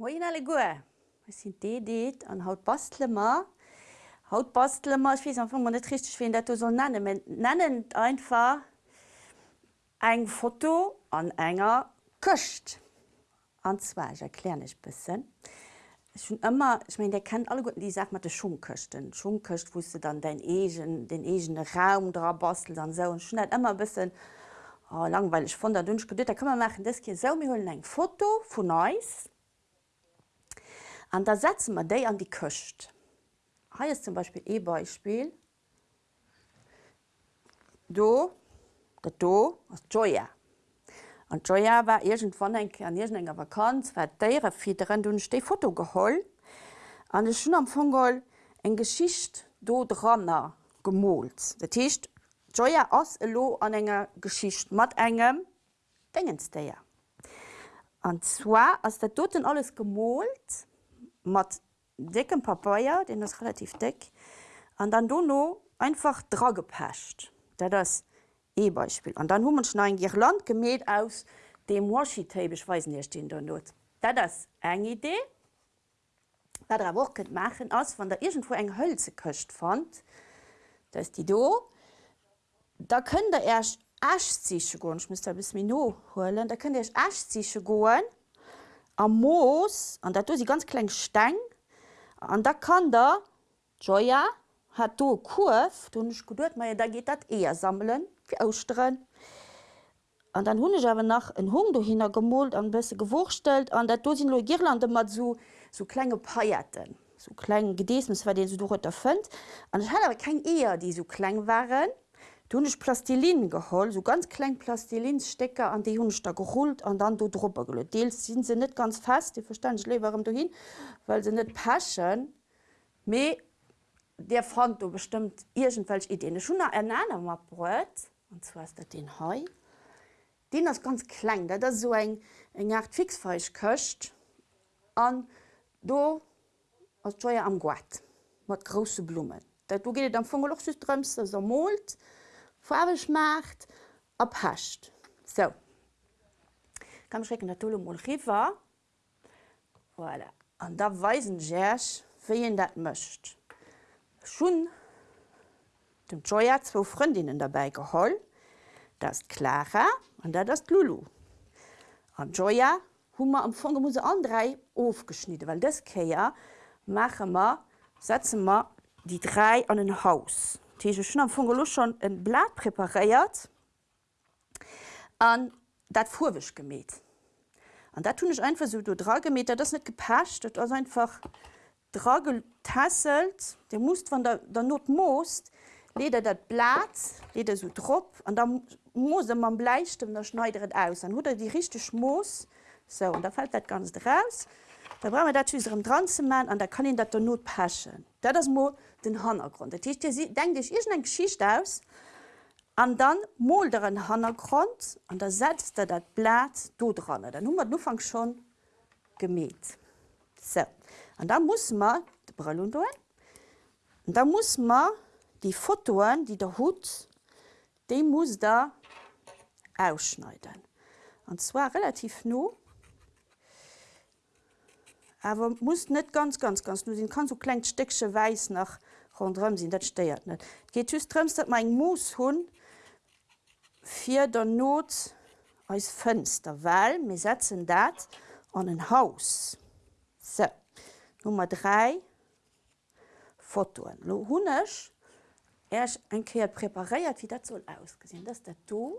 Moin alle goe. Es sind Deet an haut Bastlemer. Haut Bastlemer wie man net richtig wie dat soll nennen. nennen einfach eng Foto an enger köcht. Anzwe erklären ich bisssen. schon immer ich mein, der kennt alle Guten die sagt man Schumköchten. Schumköcht wusste dann dein Egen, den egen Raum dra bastel dann so und schon immer bisschen oh, langweilig von der dünsch. Da kann man machen das hier so mir holen eng Foto von Neues an da setzen man déi an die köcht. Ha ist zum Beispiel E-Beispiel do dat do as Joya. An Joya war eng an enger Vakanz war déiere firen dun ste Foto geholl an de schon am Fogol eng Geschicht do drannner gemolt. Dat Techt Joya lo an enger Geschicht mat engem Dingensdeier. Anzwa ass der doten alles gemolt, mat dicken Papaier, den das relativ dick, an dann duno einfach dra gepecht. Da das E-Beispiel. Und dann hummer schon ein Girland gemäht aus dem Washi-Tapeweisen hier stehen der Not. Da das eng Idee, da der wo machen ass van der irgendwo eng Hölze köcht fand, da ist die do. Da können der erst Aschzische go ich muss bis Min holen, da könnt ihr Aschzische goen, am Moos an dat sie ganz klein steng an da kann der Joya hat do Kurf du nicht gut me da geht dat eher sammeln wie ausstellen an dann hun ich aber nach en Hung du hin gemolt an besse gewurstellt an dat dosinn Girlande mat so so kleine Paierten so klein Gedeesmes war den so du erfënnt an ich hatte aber kein eher die so klein waren Dunech Plastilin geholl, so ganz klein Plastilinstecker an die hunch da geholt an dann du drüber gelöt. Deels sind se net ganz fest, die ich le warum du hin, weil se net paschen me der fand du bestimmt irgendwelch Ideen schon ernanner mat brot und zwar ist dat den Hai. Den das ganz klein, da das so eng eng art fixfeisch köcht an do als Joier am Guat mat große Blumen. Dat du geht am Fungeloch drmst so molt, farbig macht abhascht so. Kann schrecken der tolle River voilà. an da weisen Gersch wie dat mcht schon dem Joya zwei Freundinnen dabei geholl das Clara an da das Lulu. An Joya Hummer am Fong muss an drei aufgeschnitten weil das Käier machen wir setzen wir die drei an ein Haus. Tege schon am Fungelo schon en Blatt preparéiert an dat Fuwech gemet. An dat tunch einfach so do dra gemet, das net gepascht, dat ass einfach Dragetasselt, der muss musst der, der Not most, leder dat Blatt, leder so drop, an da muss man bleichtem der schneideret aus. Dann hut er die richtig Schmoos so und da fällt dat ganz draus. Da bra dat am Dranzemann an da kann ihn dat der Not paschen. Da das Mo den Hannergrund. denk ich is eng Geschicht aus, an dann molderen Hannergrund an der setzt er dat Blatt do dran. Dann nummer nu fang schon gemäht. So. Und da muss man de Brillun doen. da muss man die Fotoen, die der Hut, de muss da ausschneiden. Und zwar relativ nur, aber muss net ganz ganz ganz nur kann so klein stecksche weiß nach rundrem sind dat steiert net geht trmst dat mein Moos hun vier der not als Fenster weil mir setzen dat an ein Haus. So. Nummer drei Fotoen. Lo hunnech er enkeer prepariert wie dat soll das dat du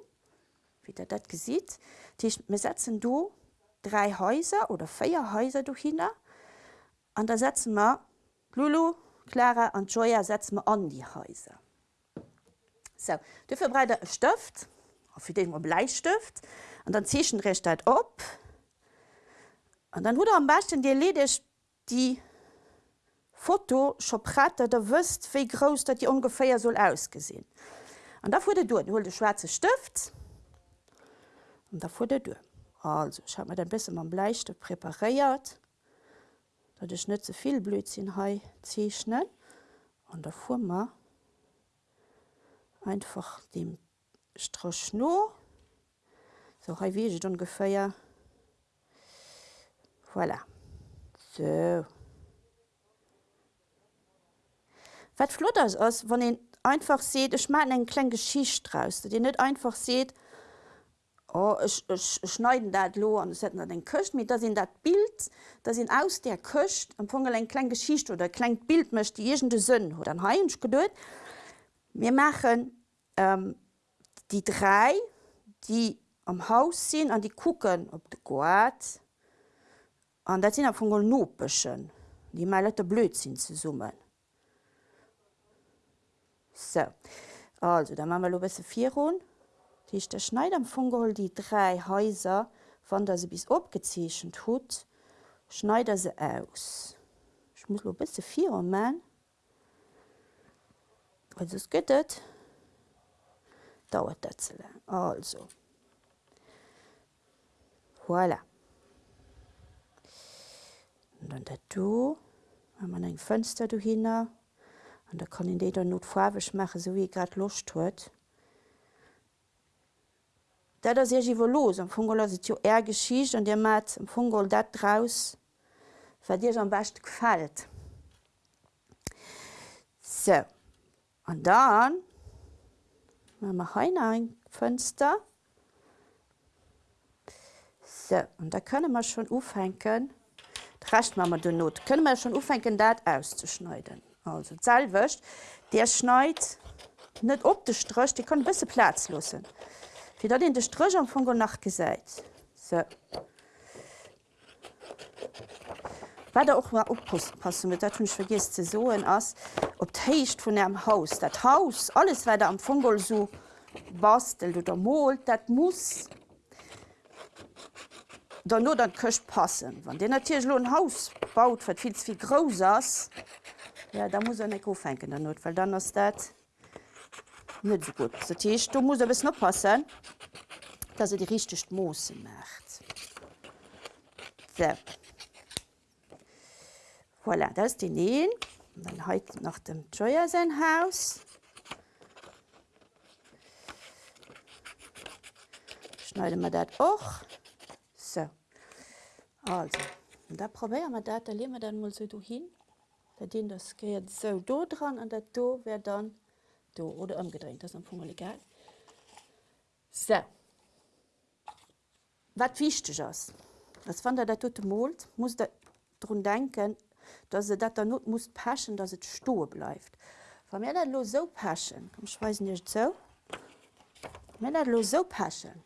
wie der dat gesieht mir setzen du drei Häuser oder vier Häuser durch hin an da setzen wir Lulu, Clara und Joya setzen wir an die Häuser. So, dafür breite Stift, für den man Bleistift und dann ziehe ich den Rest ab. Und dann wurde am besten dir ledig die Foto schon pratte, da wisst, wie groß das ungefähr soll ausgesehen. Und da wurde du, du holst den schwarzen Stift und da wurde du. Also ich habe mir ein bisschen am Bleistift präpariert, dat ich net soviel Blödsinn he zeichnen an der Firma einfach dem Straschno so wie ungefähr voilà. So. Was flott ist, wenn ihr einfach seht, ich mache eine kleine Geschichte draus, dass ihr nicht einfach seht, oh, ich, ich, ich schneide das lo setze dann den Köcht mit, dass ihr das Bild, dass ihr aus der Köcht Anfang eine kleine Geschichte oder ein kleines Bild möchte, die Sinn hat. Dann habe ich gedacht, wir machen ähm, die drei, die am Haus sind und die gucken, ob der Gott, und das sind am Anfang Nopeschen, die mal Blödsinn zu summen. So. Also, dann machen wir ein bisschen vier rund. Ist der Schneider am Fungel die drei Häuser, von der sie bis abgezeichnet hat, schneidet sie aus. Ich muss ein bisschen vier machen. Also es das. Dauert das zu lang. Also. Voilà. Und dann da du, haben wir ein Fenster hinten. Und da kann ich die dann not farbig machen, so wie ich gerade Lust das ist ja los. Am Fungol ist ja eher Geschichte und der macht am Fungol das draus, was dir am besten gefällt. So. Und dann machen wir hier ein Fenster. So, und da können wir schon aufhängen. Das Rest machen wir dann not. Können wir schon aufhängen, das auszuschneiden. Also Zellwäscht, der schneit net op de Strch, die kann bisse Platz lussen. Fi dat den de Strch am Fugo nachgesäit. So. Wa der auch mal oppassen mit dat hunch vergisst ze soen ass op d'héicht vun Haus. Dat Haus, alles wer am Fungel so bastel oder molt, dat muss da nur dat köcht passen. Wann den Tierlo ein Haus baut, wat viel wie gros ass, Ja, da muss er net aufhängen der weil dann ist das nicht so gut. Das heißt, du musst aber noch passen, dass er die richtigen Moose macht. So. Voilà, das ist die Nähen. Dann heute nach dem Joya sein Haus. Schneiden wir das auch. So. Also, und da probieren wir das, da legen wir dann mal so hin den das geht so do dran an der do wer dann do oder umgedreht das am Punkt egal so wat wichtig ist das fand er der tote malt muss drum denken dass er dat not muss passen dass es sto bleibt von mir lo so passen ich weiß nicht so mir lo so passen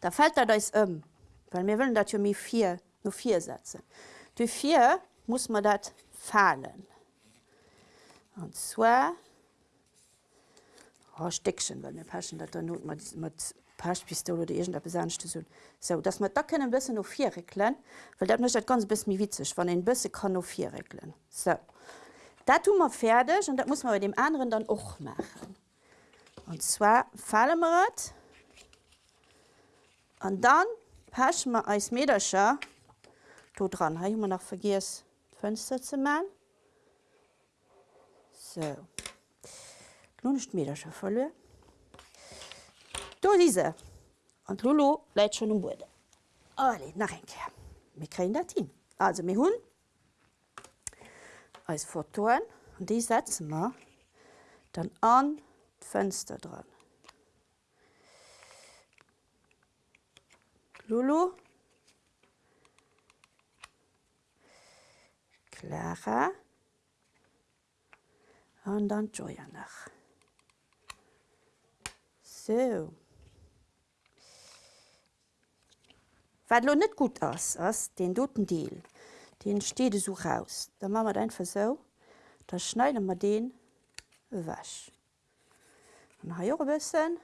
da fällt er da um weil mir wollen dat mir vier nur vier setzen du vier muss man dat fallen. Und zwar oh, Steckchen, weil mir passen dat not mat Paschpistole oder irgend der besanchte so. So dass man da können bisschen noch vier regeln, weil dat möchte ganz bis mir witzig, wann ein bisschen kann noch vier regeln. So. Da tun wir fertig und das muss man bei dem anderen dann auch machen. Und zwar fallen wir es und dann passen wir als Mederscher dran. Habe ich mir noch vergessen. Fenster zu machen. So. Nun ist mir das schon voll. Da diese. Und Lulu bleibt schon im Boden. Alle, nach ein Kehr. Wir kriegen das hin. Also, wir holen als Fotoen und die setzen wir dann an das Fenster dran. Lulu Clara und dann Joya nach. So. Was lo net gut ass ass den doten Deel, den steht so raus. Da machen wir einfach so, da schneiden wir den wasch. Und ha jo bisschen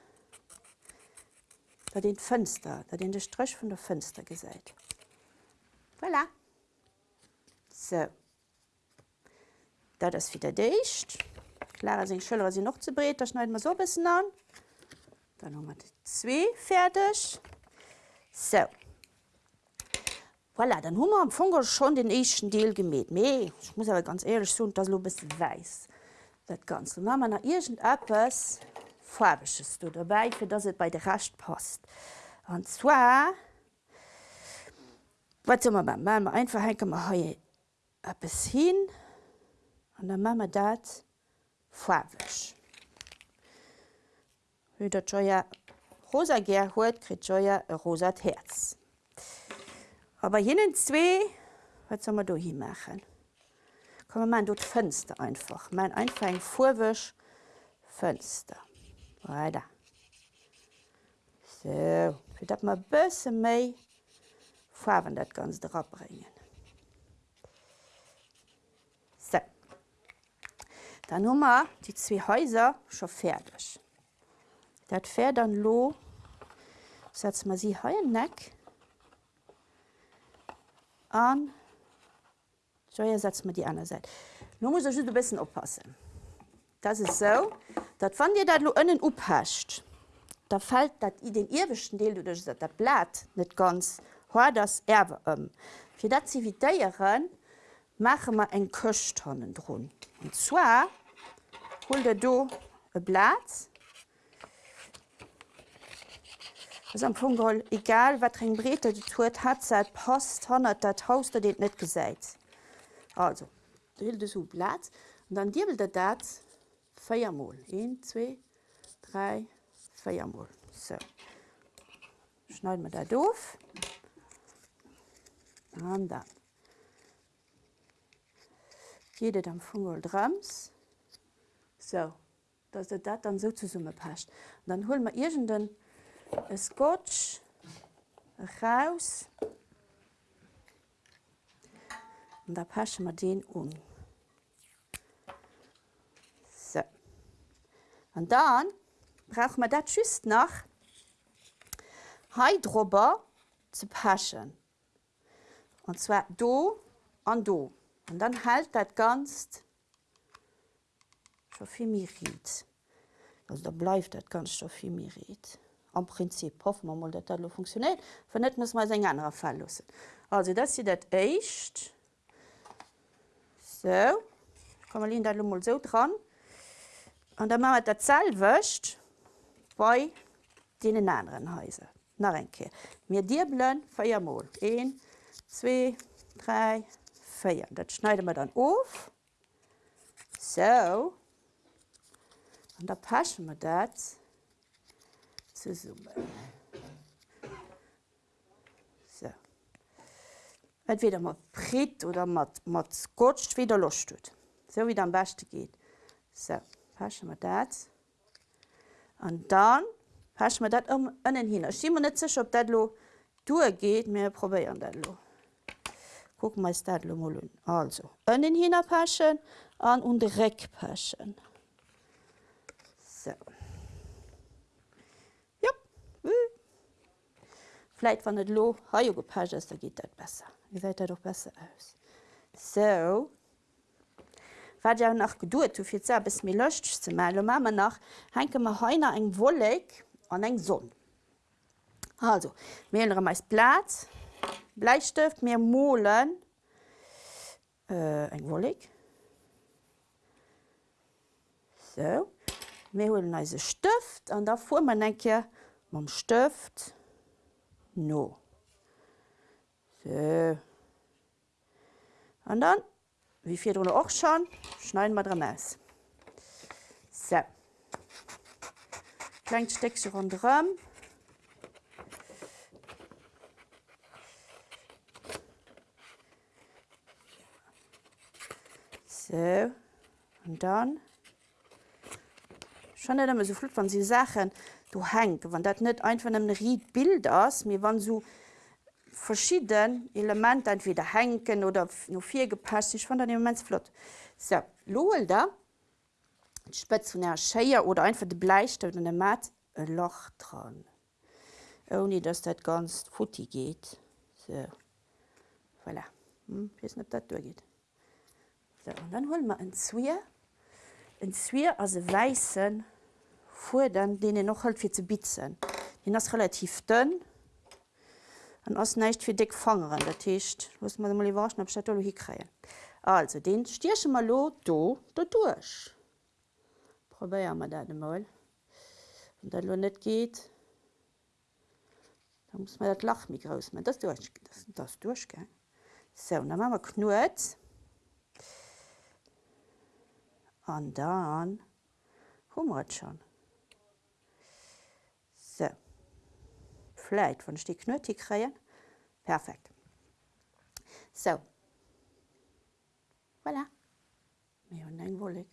da den Fenster, da den de Strich von der Fenster gesäit. Voilà. So. Da das wieder dicht. Klar sind Schüler sie noch zu breit, da schneiden wir so ein bisschen an. Dann haben wir die zwei fertig. So. Voilà, dann haben wir am Funkel schon den ersten Teil gemäht. Nee, ich muss aber ganz ehrlich sagen, das ist ein bisschen weiß. Das Ganze. Dann haben wir noch irgendetwas Farbiges dabei, für das es bei der Rest passt. Und zwar wat sommer beim Ma einfach henke ma ha bis hin an der Mama dat fawech. Hu Joier rosa ger huet krit Joier e rosat Herz. Aber jenen zwee wat sommer du hi machen. Komm man dort Fenster einfach. Mein einfach eng vorwech Fenster. Weiter. So, fir dat ma bësse méi fawen dat ganz drabringen. So. Dann Nummer die zwei Häuser schon fertig. Dat fährt dann lo setzt man sie he neck an so ja, setzt man die andere Seite. Nu muss ich ein bisschen oppassen. Das ist so, dat wann dir dat lo innen uphacht, da fällt dat i den irwischen Deel du dat Blatt net ganz ho das Erwe um. Fi dat zivitéieren mache man eng Köchtonnen run. Und zwar hol der do e Blatt am Fungol egal wat eng Brete du tuet hat seit post 100 dat Haus der dit net gesäit. Also du hilt so Blatt und dann dirbel der dat Feiermol 1 2 3 Feiermol. So. Schneid man da doof an dann Geet am Fungel drams so dats der dat dann so zu summe pascht. dann hol man irgenden e Scotch raus und da pasche man den um. So. Und dann braucht man dat schüst nach Heidrober zu paschen. Und zwar do an do. Und dann hält dat ganz Stoffimirit. Also da bleibt dat ganz Stoffimirit. Am Prinzip hoffen wir mal, dass das funktioniert. Wenn nicht, muss man es in anderen Fall lassen. Also das ist das echt. So. Kann man da mal so dran. Und dann machen wir das selber bei den anderen Häusern. Kehr. Wir dirbeln viermal. Eins, zwei, drei, vier. Das schneiden wir dann auf. So. Und da passen wir ze summen. So. Entweder mat Prit oder mat mat Scotcht wieder losstet. So wie am beste geht. So Pasche mat dat. An dann pasch mat dat um ënnen hin. Schi man net sech op dat lo duergeht mé probéieren dat lo. Guck me dat lo molun. Also ënnen hinner paschen an und Reck paschen. Vielleicht, wenn das Lo gepasst ist, dann geht das besser. Ihr seht das doch besser aus. So. Was ja noch gedauert, viel Zeit, bis mir löscht zu machen, machen wir noch, hängen wir heute ein Wolleck an eine Sonne. Also, wir haben meist Blatt, Bleistift, wir malen äh, ein Wolleck. So mé holen eise Stëft an der fu man enke mam Stëft no. So. An dann wie fir oder och schon schneiden mat dre mess. So. Kleint Steckse an Drm. So. Und dann schon net immer so flut van sie sachen du henk wann dat net einfach dem Ried bild ass mir wann so verschieden element entweder henken oder nur vier gepasst ich fand dem mens flott. So lohel da spetionär scheier oder einfach de bleichte und dem mat e loch dran. Oni dass dat ganz futti geht. So. Voilà. hm, net dat durchgeht. So, und dann hol man ein zwier. Ein zwier as weißen vor dann den noch halt fir ze bitzen. Den ass relativ dünn an ass neicht fir dick fanen der Techt muss man mal waschen op Stologie kreien. Also den stierche mal lo do da durch. Probier man dat mal. Und dat lo net geht, Da muss man das Lach mir groß machen. Das durch, das, das durchgehen. So, und dann machen wir Knut. Und dann haben wir es schon. So. Vielleicht, wenn ich die Knöte kriege. Perfekt. So. Voilà. Wir haben einen Wollig.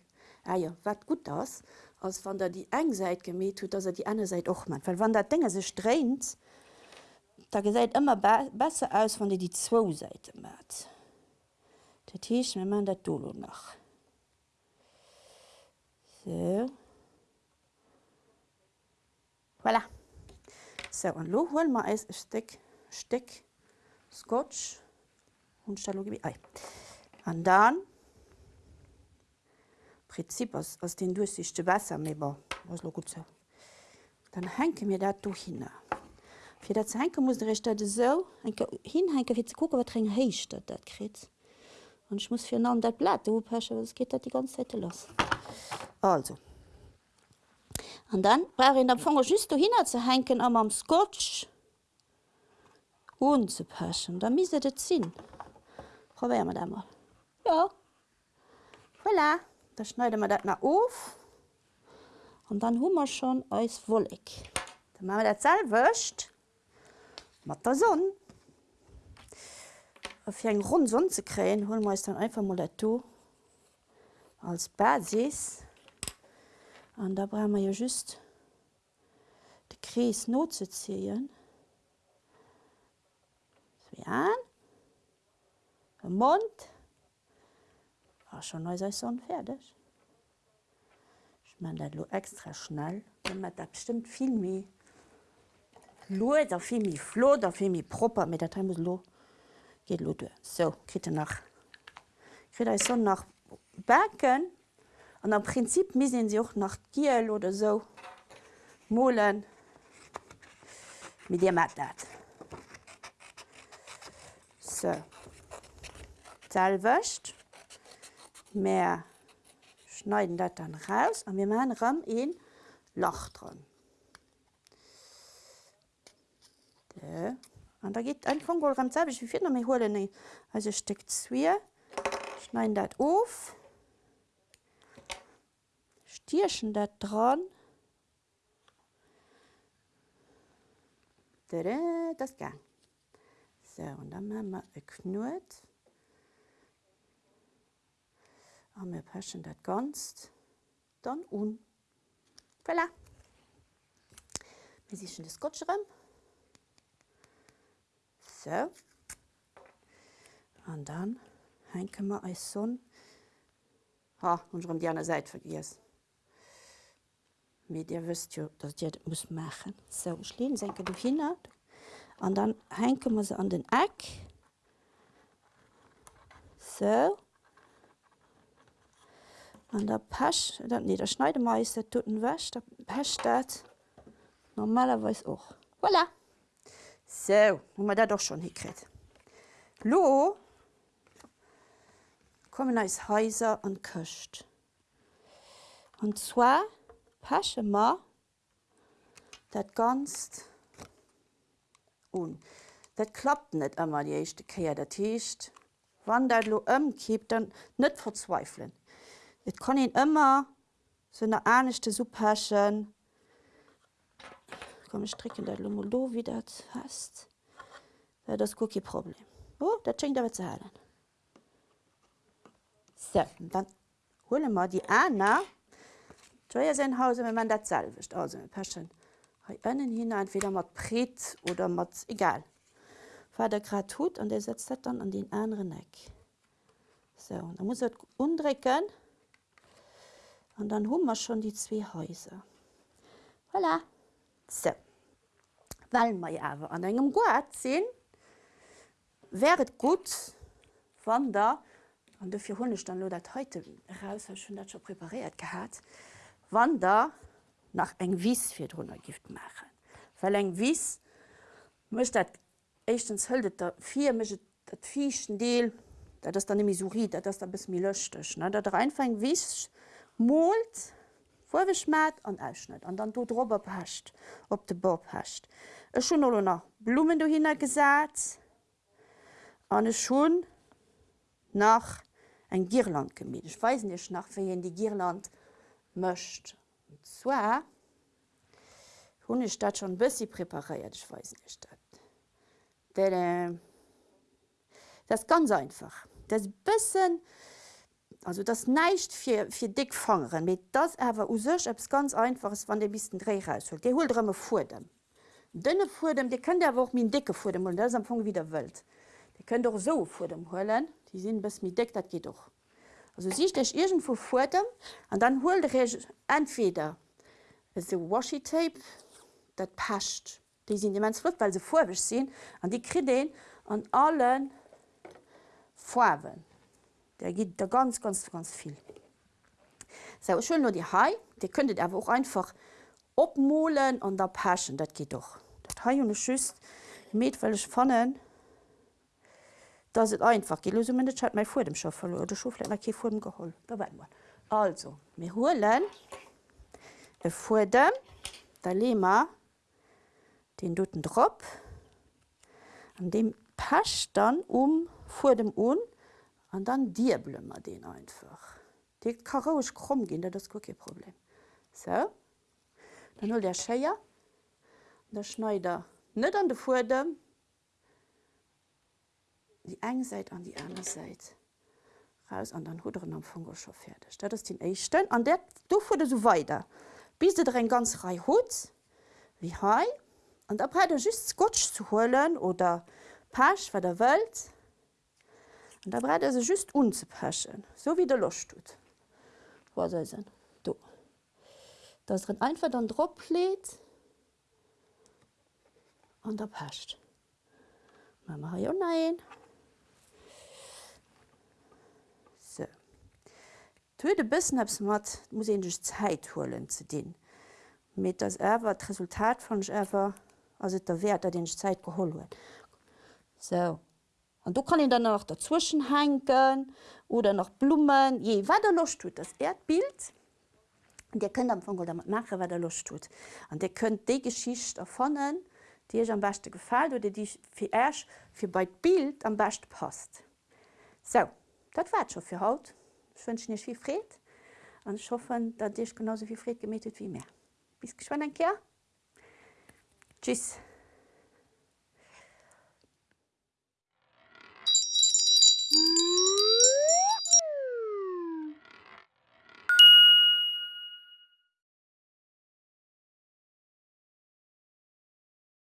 Ah ja, was gut ist, als wenn er die eine Seite gemäht hat, dass er die andere Seite auch macht. Weil wenn das Ding sich dreht, da sieht immer be besser aus, wenn er die zwei Seiten macht. Das heißt, wir machen das Dolo noch. So. Voilà. So, und nun holen wir ein Stück, Stück Scotch und wir dann Prinzip aus, aus den durchsichte Wasser aber was gut so. Dann henke mir dat durch hin. Für das henke muss ich das so hinhenke wie zu gucken, was drin dat dat krit. Und ich muss für dat Blatt oppassen, was geht dat die ganze Zeit los. Also. Und dann war in der Fonger just hin zu henken am Scotch unzupassen. Da mise det sinn. Probieren wir da mal. Ja. Voilà. Da schneiden wir das nach auf. Und dann haben wir schon als Wollig. Dann machen wir das selbst mit der Sonne. Für einen runden Sonne zu kriegen, holen wir uns dann einfach mal dazu als Basis. Und da brauchen wir ja just den Kreis not zu ziehen. So an. Den Mund war schon neu Saison fertig. Ich meine das extra schnell, wenn man das bestimmt viel mehr Lo da viel mehr Flo, da viel mehr proper, mit der Time muss lo geht lo durch. So, kriegt ihr nach, kriegt ihr so nach Backen an am Prinzip missinn sie auch nach Giel oder so Molen mit dir mat dat. So. Zahl wäscht mehr schneiden dat dann raus an wir machen Raum in Loch dran. an da geht ein Fongol ganz selbig wie viel holen also steckt zwier schneiden dat auf stierchen das dran. Das gang. So, und dann machen wir ein Knut. Und wir passen das ganz dann un. Voilà. Wir sichern das Scotch rum. So. Und dann hängen wir als Sonne. Ha, die andere Seite vergessen. mir Dir wisst jo, dat Dir muss machen. So schleen senke du hin an dann henke man se an den Äck so an der Pech dat nee der Schneidemeister toten wäch der Pech dat normalerweis och. Voilà. So, hun man dat doch schon hikrit. Lo kommen als Häuser an köcht. Und zwar passen wir das ganz un. Das klappt nicht immer die erste Kehr. Das heißt, wenn das lo umkippt, dann nicht verzweifeln. Et kann ihn immer so eine ernste Suppe haschen. Komm, ich stricken das mal do, wie das heißt. Ja, das kein Problem. Oh, das schenkt aber zu halten. So, dann holen wir die Anna. Joya sein Haus, wenn man das selber ist. Also, wir passen hier innen hinein, entweder mit Bret oder mit, egal. Was der gerade tut, und der setzt das dann an den anderen Neck. So, und dann muss er umdrücken. Und dann haben wir schon die zwei Häuser. Voilà. So. Weil wir aber an einem Gurt sind, wäre es gut, wenn da, und dafür habe ich dann nur das heute raus, habe ich schon das schon präpariert gehabt, wenn da nach ein Wies für drunter Gift machen. Weil ein Wies möchte erstens hüllt da vier, möchte das fischen Deal, das ist dann nämlich so riet, das ist ein bisschen löschtig. Ne? Da einfach ein Wies Molt vorwechmat an ausschnitt an dann du drüber pascht op de Bob hascht. E schon noch Blumen du hin gesät an schon nach ein Girland gemet. Ich weiß nicht nach wie die Girland mcht. zwar hun ich dat schon bis sie präpariert ich weiß nicht äh, das ganz einfach. Das bisschen also das neicht für, für dick fangen mit das aber us es ganz einfaches wann der bis dreh raus die hol immer vor dem. Dünne vor dem die können der auch mir dicke vor dem und das am Anfang wieder wild. Die können doch so vor dem holen die sind bis mir dick das geht doch also siehst ich irgendwo vor dem und dann hol entweder so washi tape dat pascht die sind immens flott weil sie vorwich sehen an die kredeen an allen Farben. Der geht da ganz ganz ganz viel. So, schön nur die Hai die könntet aber auch einfach opmolen an der Paschen dat geht doch. Dat Hai und schü metwelch fannen da sind einfach. Die Lösung mein vor dem Schaff oder Schu vor dem gehol da man also mir holen vor dem der Lema den duten Drpp an dem pasch dann um vor dem Un. An dann dir blümmer den einfach. Die karisch krumm gehen das Cookie Problem. So. Dann hol der Scheier. Der Schneider net an de vor dem die eng seit an die andere Seite raus an den Huderen am Fungerschaft fertig. Dat ist den Echten an der du wurde so weiter. Bis du ein ganz Rei Hut wie Hai und da er just Scotch zu holen oder Pasch war der Welt und da breit se just unzupaschen, so wie der loch tut. Wo se se? Du. Das drin einfach dann drop lädt und der pascht. Mama ja nein. So. De bisssen abs mat muss ich Zeit holen zu den. Mit das Erwer Resultat von Ever also der Wert der den Zeit gehol wird. So. Und du kann ihn dann noch dazwischen hängen oder noch Blumen. Je weiter los tut das Erdbild und der könnt am Anfang damit machen wer der los tut. Und der könnt die Geschichte erfahren die euch am besten gefällt oder die für erst für bei Bild am besten passt. So das war schon für Haut ich wünsche dir viel Fried und ich hoffe dass dich genauso viel Fried gemietet wie mir bis ein Tschüss.